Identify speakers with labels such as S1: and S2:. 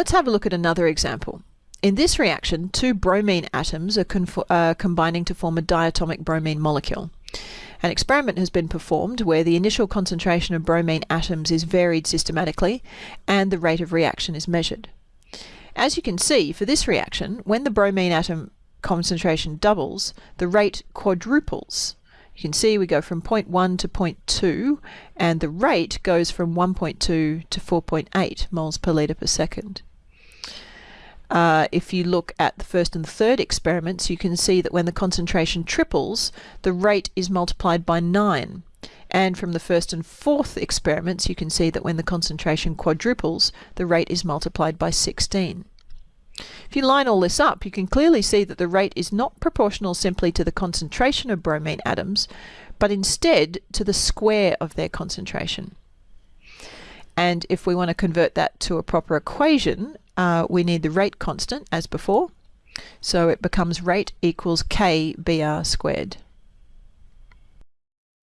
S1: Let's have a look at another example. In this reaction, two bromine atoms are uh, combining to form a diatomic bromine molecule. An experiment has been performed where the initial concentration of bromine atoms is varied systematically and the rate of reaction is measured. As you can see, for this reaction, when the bromine atom concentration doubles, the rate quadruples. You can see we go from 0.1 to 0.2 and the rate goes from 1.2 to 4.8 moles per litre per second. Uh, if you look at the first and third experiments, you can see that when the concentration triples, the rate is multiplied by 9. And from the first and fourth experiments, you can see that when the concentration quadruples, the rate is multiplied by 16. If you line all this up, you can clearly see that the rate is not proportional simply to the concentration of bromine atoms, but instead to the square of their concentration. And if we want to convert that to a proper equation, uh, we need the rate constant as before. So it becomes rate equals k br squared.